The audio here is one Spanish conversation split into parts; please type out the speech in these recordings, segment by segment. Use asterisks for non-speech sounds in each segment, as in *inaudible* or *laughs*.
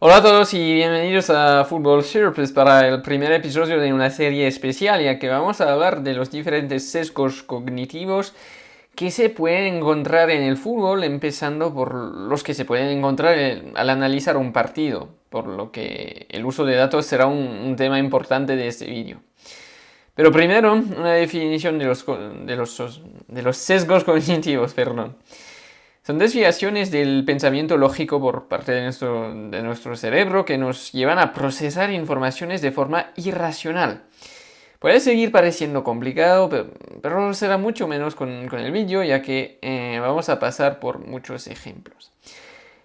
Hola a todos y bienvenidos a Football Surplus para el primer episodio de una serie especial ya que vamos a hablar de los diferentes sesgos cognitivos que se pueden encontrar en el fútbol, empezando por los que se pueden encontrar al analizar un partido, por lo que el uso de datos será un, un tema importante de este vídeo. Pero primero, una definición de los, de los, de los sesgos cognitivos, *laughs* perdón. Son desviaciones del pensamiento lógico por parte de nuestro, de nuestro cerebro que nos llevan a procesar informaciones de forma irracional. Puede seguir pareciendo complicado, pero, será mucho menos con, con el vídeo, ya que eh, vamos a pasar por muchos ejemplos.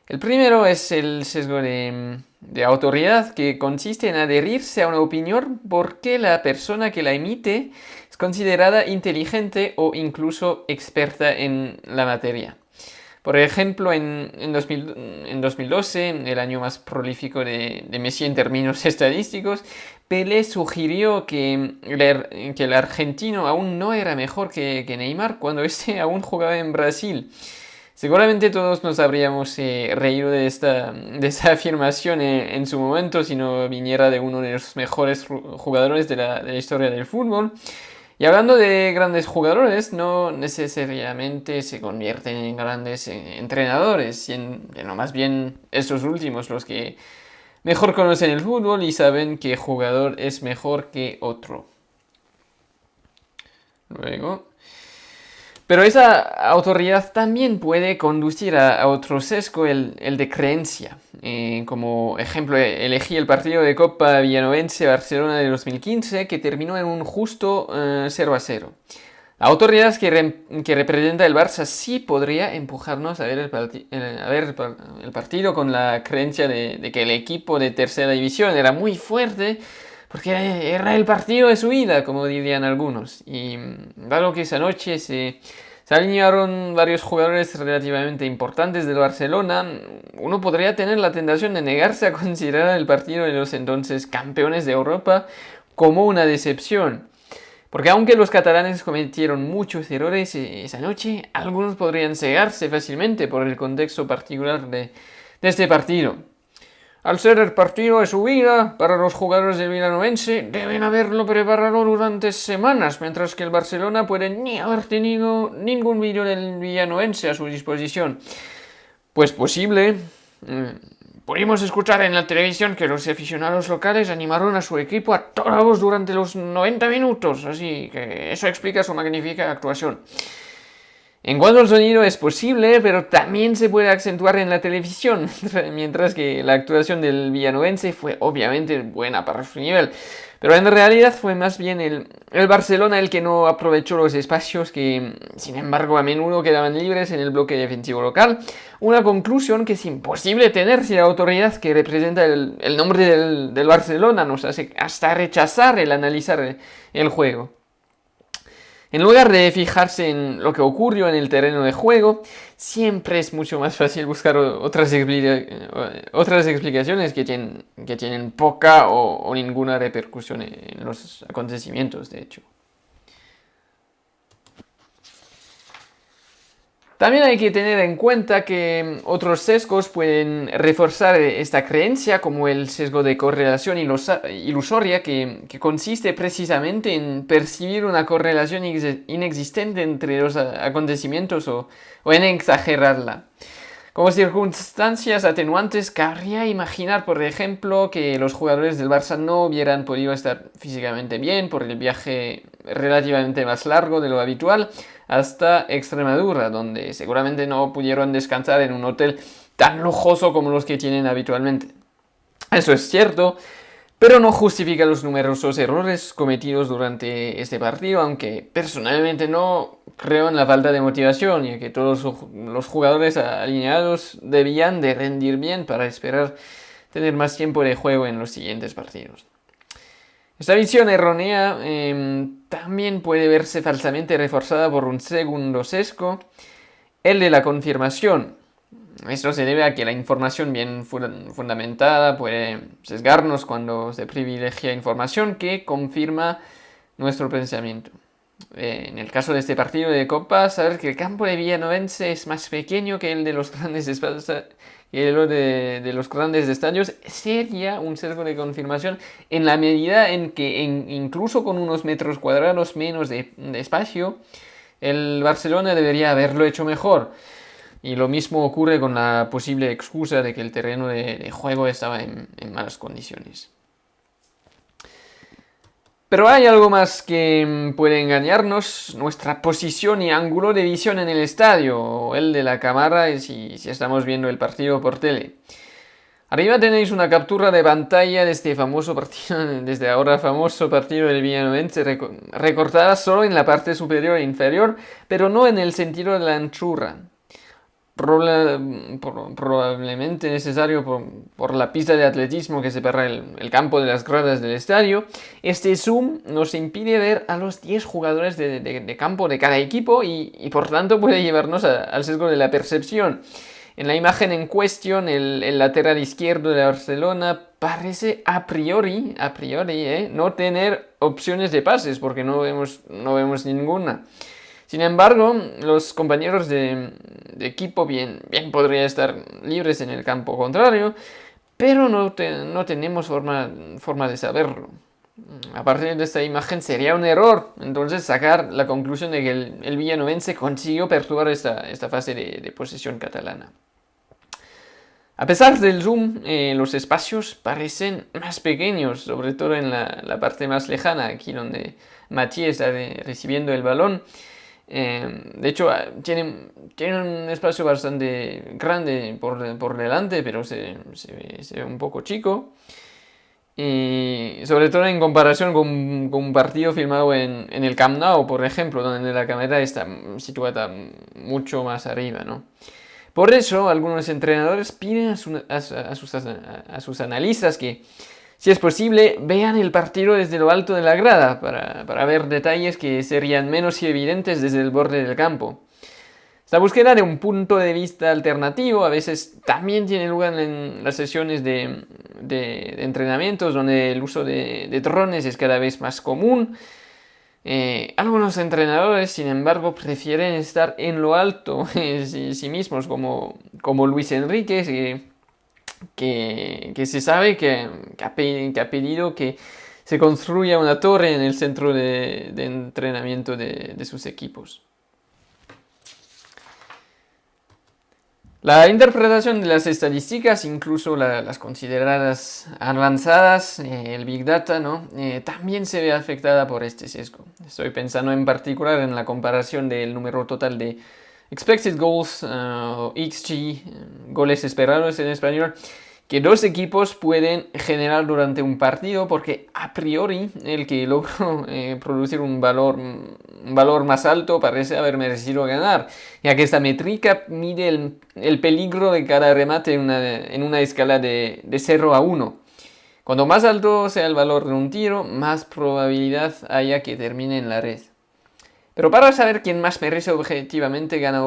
El primero es el sesgo de, autoridad, que consiste en adherirse a una opinión porque la persona que la emite es considerada inteligente o incluso experta en la materia. Por ejemplo, en, en, 2012, el año más prolífico de, Messi en términos *laughs* estadísticos, Pelé sugirió que el, que el argentino aún no era mejor que, que Neymar cuando *laughs* este aún jugaba en Brasil. Seguramente todos nos habríamos eh, reído de esta, de *laughs* afirmación en, su momento si no viniera de uno de los mejores jugadores de la, historia del fútbol. Y hablando de grandes jugadores, no necesariamente se convierten en grandes eh, entrenadores, sino más bien estos últimos los que mejor conocen el fútbol y saben qué jugador es mejor que otro. Luego, pero esa autoridad también puede conducir a, otro sesgo, el, de creencia. Eh, como ejemplo, elegí el partido de Copa Villanovense-Barcelona de 2015, que terminó en un justo 0 eh, a 0. La autoridad que, que, representa el Barça sí podría empujarnos a ver el, partido con la creencia de, de, que el equipo de tercera división era muy fuerte, porque era el partido de su vida, como dirían algunos. Y dado que esa noche se, se alinearon varios jugadores relativamente importantes del Barcelona, uno podría tener la tentación de negarse a considerar el partido de los entonces campeones de Europa como una decepción. Porque aunque los catalanes cometieron muchos errores esa noche, algunos podrían cegarse fácilmente por el contexto particular de este partido. Al ser el partido de su vida, para los jugadores del Vilanovense deben haberlo preparado durante semanas, mientras que el Barcelona puede ni haber tenido ningún vídeo del Villanovense a su disposición. Pues posible. Eh, pudimos escuchar en la televisión que los aficionados locales animaron a su equipo a toda voz durante los 90 minutos, así que eso explica su magnífica actuación. En cuanto al sonido es posible, pero también se puede acentuar en la televisión, *laughs* mientras que la actuación del villanovense fue obviamente buena para su nivel. Pero en realidad fue más bien el, el, Barcelona el que no aprovechó los espacios que, sin embargo, a menudo quedaban libres en el bloque defensivo local. Una conclusión que es imposible tener si la autoridad que representa el, nombre del Barcelona nos hace hasta rechazar el analizar el juego. En lugar de fijarse en lo que ocurrió en el terreno de juego, siempre es mucho más fácil buscar otras, otras explicaciones que tienen, que tienen poca o ninguna repercusión en los acontecimientos, de hecho. También hay que tener en cuenta que otros sesgos pueden reforzar esta creencia, como el sesgo de correlación ilusoria, que, consiste precisamente en percibir una correlación inexistente entre los acontecimientos o, en exagerarla. Como circunstancias atenuantes, cabría imaginar, por ejemplo, que los jugadores del Barça no hubieran podido estar físicamente bien por el viaje relativamente más largo de lo habitual, hasta Extremadura, donde seguramente no pudieron descansar en un hotel tan lujoso como los que tienen habitualmente. Eso es cierto, pero no justifica los numerosos errores cometidos durante este partido, aunque personalmente no creo en la falta de motivación, ya que todos los jugadores alineados debían de rendir bien para esperar tener más tiempo de juego en los siguientes partidos. Esta visión errónea em, también puede verse falsamente reforzada por un segundo sesgo, el de la confirmación. Esto se debe a que la información bien fundamentada puede sesgarnos cuando se privilegia información que confirma nuestro pensamiento. eh, en el caso de este partido de Copa, saber que el campo de Villanovense es más pequeño que el de los grandes de, de, los grandes estadios sería un sesgo de confirmación en la medida en que incluso con unos metros cuadrados menos de, espacio, el Barcelona debería haberlo hecho mejor. Y lo mismo ocurre con la posible excusa de que el terreno de, juego estaba en malas condiciones. Pero hay algo más que mm, puede engañarnos, nuestra posición y ángulo de visión en el estadio, o el de la cámara si, estamos viendo el partido por tele. Arriba tenéis una captura de pantalla de este famoso partido, *laughs* desde ahora famoso partido del Villanovense, recortada solo en la parte superior e inferior, pero no en el sentido de la anchura probablemente necesario por, la pista de atletismo que separa el, el, campo de las gradas del estadio, este zoom nos impide ver a los 10 jugadores de, campo de cada equipo y, por tanto puede llevarnos al sesgo de la percepción. En la imagen en cuestión, el, lateral izquierdo de Barcelona parece a priori, a priori, ¿eh? no tener opciones de pases porque no vemos, no vemos ninguna. Sin embargo, los compañeros de, equipo bien, bien podrían estar libres en el campo contrario, pero no, no tenemos forma, forma de saberlo. A partir de esta imagen sería un error, entonces sacar la conclusión de que el, el villanovense consiguió perturbar esta, esta fase de, posesión catalana. A pesar del zoom, eh, los espacios parecen más pequeños, sobre todo en la, la parte más lejana, aquí donde Matías está recibiendo el balón. Em, de hecho, ah, tiene, tiene, un espacio bastante grande por, por delante, pero se, se, ve un poco chico. Y sobre todo en comparación con, con un partido filmado en, en, el Camp Nou, por ejemplo, donde la cámara está situada mucho más arriba. ¿no? Por eso, algunos entrenadores piden a, sus, a sus analistas que si es posible, vean el partido desde lo alto de la grada para, ver detalles que serían menos evidentes desde el borde del campo. Esta búsqueda de un punto de vista alternativo a veces también tiene lugar en las sesiones de, entrenamientos donde el uso de, drones es cada vez más común. Eh, algunos entrenadores, sin embargo, prefieren estar en lo alto *laughs* sí, sí mismos, como, como Luis Enrique, que, se sabe que, ha pedido que se construya una torre en el centro de, entrenamiento de, sus equipos. La interpretación de las estadísticas, incluso las consideradas avanzadas, eh, el Big Data, ¿no? Eh, también se ve afectada por este sesgo. Estoy pensando en particular en la comparación del número total de expected goals uh, XG, goles esperados en español, que dos equipos pueden generar durante un partido porque a priori el que *laughs* logró eh, producir un valor, valor más alto parece haber merecido ganar, ya que esta métrica mide el, peligro de cada remate en una, en una escala de, de 0 a 1. Cuanto más alto sea el valor de un tiro, más probabilidad haya que termine en la red. Pero para saber quién más merece objetivamente ganar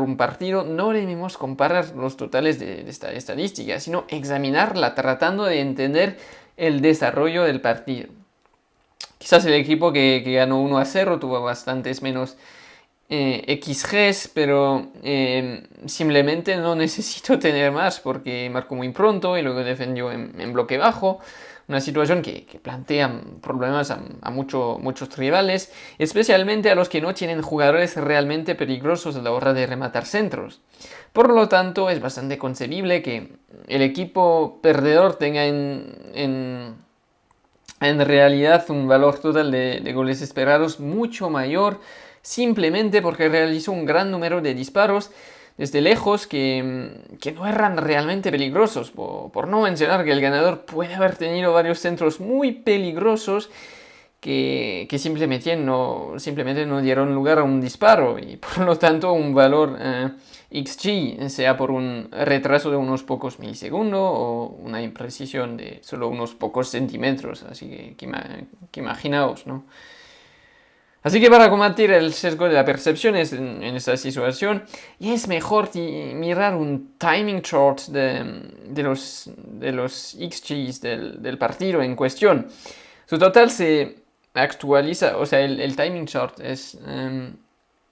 un, partido, no debemos comparar los totales de, esta estadística, sino examinarla tratando de entender el desarrollo del partido. Quizás el equipo que, ganó 1 a 0 tuvo bastantes menos eh, XGs, pero eh, simplemente no necesito tener más porque marcó muy pronto y luego defendió en bloque bajo una situación que, plantea problemas a, muchos rivales, especialmente a los que no tienen jugadores realmente peligrosos a la hora de rematar centros. Por lo tanto, es bastante concebible que el equipo perdedor tenga en, en, realidad un valor total de goles esperados mucho mayor simplemente porque realizó un gran número de disparos desde lejos que, no eran realmente peligrosos, por, no mencionar que el ganador puede haber tenido varios centros muy peligrosos que, simplemente, no, simplemente no dieron lugar a un disparo y por lo tanto un valor eh, XG, sea por un retraso de unos pocos milisegundos o una imprecisión de solo unos pocos centímetros, así que, que imaginaos, ¿no? Así que para combatir el sesgo de la percepción en, esta situación, es mejor mirar un timing chart de, los, de los XGs del, partido en cuestión. Su total se, actualiza, o sea, el, timing chart es, em,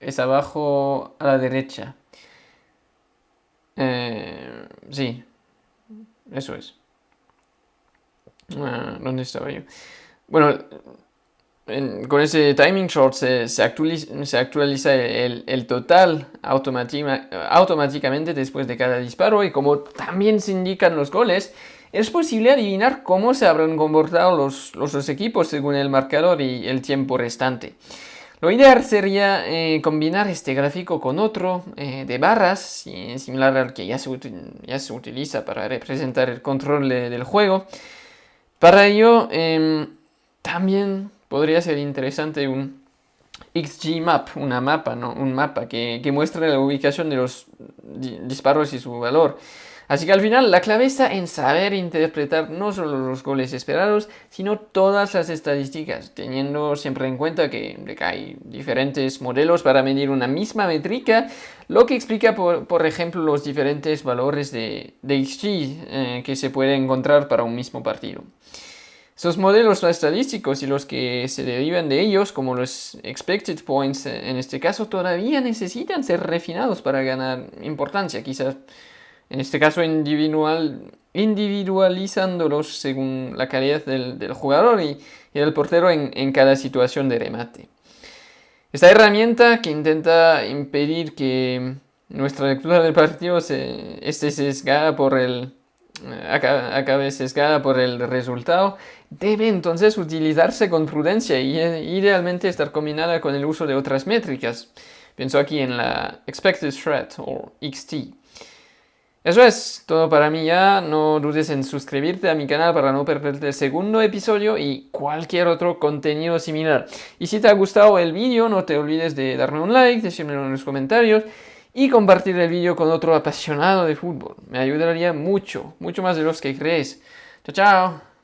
es abajo a la derecha. Eh, sí, eso es. Ah, ¿Dónde estaba yo? Bueno, con ese timing short se, actualiza, el, total automáticamente después de cada disparo y como también se indican los goles, es posible adivinar cómo se habrán comportado los, dos equipos según el marcador y el tiempo restante. Lo ideal sería eh, combinar este gráfico con otro eh, de barras, similar al que ya se, ya se utiliza para representar el control del juego. Para ello, em, también podría ser interesante un XG map, una mapa, ¿no? un mapa que, que muestre la ubicación de los disparos y su valor. Así que al final la clave está en saber interpretar no solo los goles esperados, sino todas las estadísticas, teniendo siempre en cuenta que, hay diferentes modelos para medir una misma métrica, lo que explica por, ejemplo los diferentes valores de, XG eh, que se puede encontrar para un mismo partido. Esos modelos estadísticos y los que se derivan de ellos, como los expected points en este caso, todavía necesitan ser refinados para ganar importancia, quizás en este caso individual, individualizándolos según la calidad del, jugador y, del portero en, cada situación de remate. Esta herramienta que intenta impedir que nuestra lectura del partido se, esté sesgada por el, acabe sesgada por el resultado, debe entonces utilizarse con prudencia y idealmente estar combinada con el uso de otras métricas. Pienso aquí en la Expected Threat o XT. Eso es todo para mí ya, no dudes en suscribirte a mi canal para no perderte el segundo episodio y cualquier otro contenido similar. Y si te ha gustado el vídeo no te olvides de darme un like, decírmelo en los comentarios y compartir el vídeo con otro apasionado de fútbol. Me ayudaría mucho, mucho más de los que crees. Chao, chao.